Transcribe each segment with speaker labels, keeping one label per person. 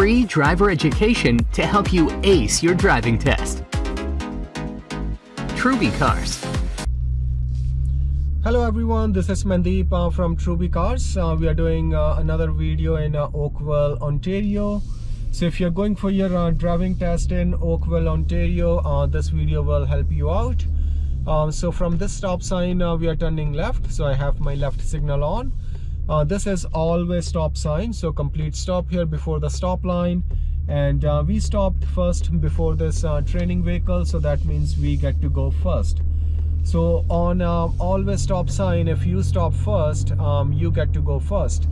Speaker 1: free driver education to help you ace your driving test. Truby Cars.
Speaker 2: Hello everyone, this is Mandeep uh, from Truby Cars. Uh, we are doing uh, another video in uh, Oakville, Ontario. So if you're going for your uh, driving test in Oakville, Ontario, uh, this video will help you out. Um, so from this stop sign, we are turning left. So I have my left signal on. Uh, this is all-way stop sign, so complete stop here before the stop line. And uh, we stopped first before this uh, training vehicle, so that means we get to go first. So on uh, all-way stop sign, if you stop first, um, you get to go first.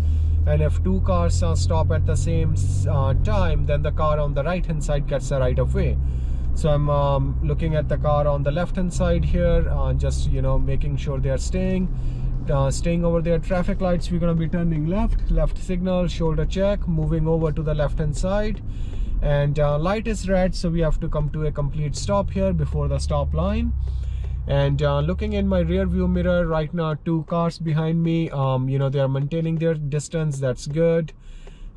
Speaker 2: And if two cars uh, stop at the same uh, time, then the car on the right hand side gets the right of way. So I'm um, looking at the car on the left hand side here, just you know making sure they are staying uh, staying over there traffic lights we're going to be turning left left signal shoulder check moving over to the left hand side. And uh, light is red so we have to come to a complete stop here before the stop line. And uh, looking in my rear view mirror right now two cars behind me um, you know they are maintaining their distance that's good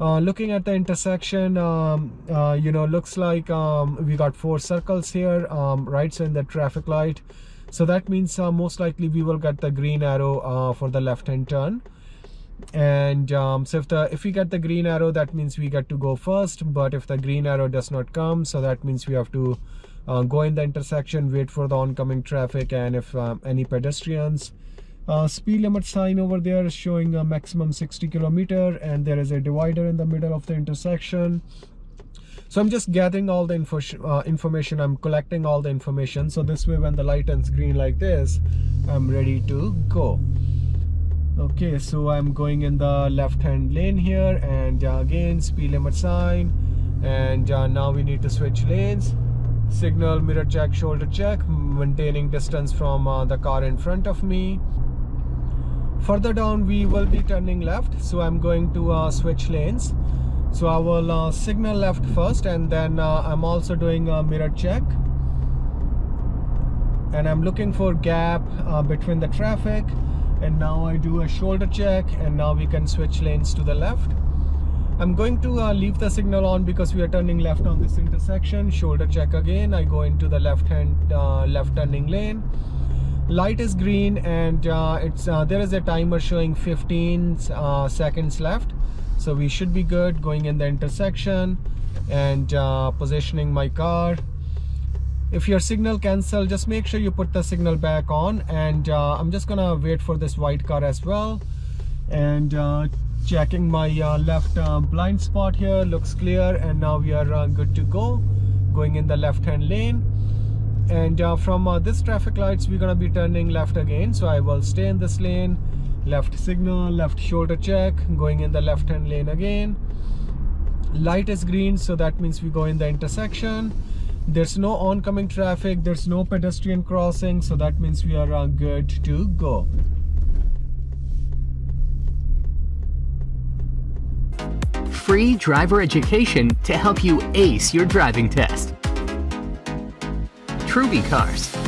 Speaker 2: uh, looking at the intersection um, uh, you know looks like um, we got four circles here um, right so in the traffic light. So that means uh, most likely we will get the green arrow uh, for the left hand turn. And um, so if the if we get the green arrow that means we get to go first. But if the green arrow does not come so that means we have to uh, go in the intersection wait for the oncoming traffic and if um, any pedestrians uh, speed limit sign over there showing a maximum 60 kilometer and there is a divider in the middle of the intersection. So i'm just gathering all the info uh, information. I'm collecting all the information. So this way when the light turns green like this i'm ready to go. Okay so i'm going in the left hand lane here and uh, again speed limit sign. And uh, now we need to switch lanes. Signal mirror check shoulder check maintaining distance from uh, the car in front of me further down we will be turning left so i'm going to uh, switch lanes. So I will uh, signal left first and then uh, I'm also doing a mirror check. And I'm looking for gap uh, between the traffic. And now I do a shoulder check and now we can switch lanes to the left. I'm going to uh, leave the signal on because we are turning left on this intersection. Shoulder check again. I go into the left hand uh, left turning lane light is green and uh, it's there is a timer showing 15 seconds left. So we should be good going in the intersection and uh, positioning my car. If your signal cancel just make sure you put the signal back on and uh, I'm just gonna wait for this white car as well. And uh, checking my uh, left uh, blind spot here looks clear and now we are uh, good to go. Going in the left hand lane and from this traffic lights we're gonna be turning left again. So I will stay in this lane. Left signal left shoulder check going in the left hand lane again. Light is green so that means we go in the intersection. There's no oncoming traffic there's no pedestrian crossing so that means we are uh, good to go.
Speaker 1: Free driver education to help you ace your driving test Truby Cars